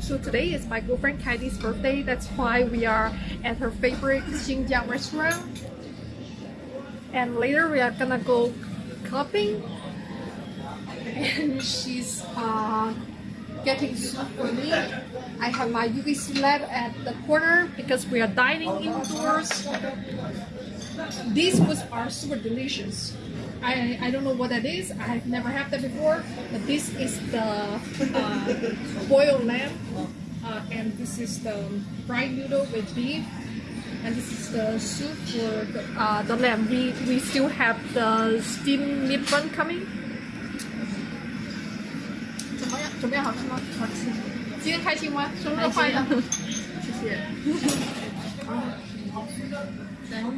So today is my girlfriend Katie's birthday. That's why we are at her favorite Xinjiang restaurant. And later we are gonna go clubbing. And she's uh, getting soup for me. I have my UVC lab at the corner because we are dining indoors. These foods are super delicious. I, I don't know what that is. I've never had that before. But this is the uh, boiled lamb, uh, and this is the fried noodle with beef, and this is the soup for the, uh, the lamb. We we still have the steamed meat bun coming. 怎么样？怎么样？好吃吗？好吃。今天开心吗？生日快乐！谢谢。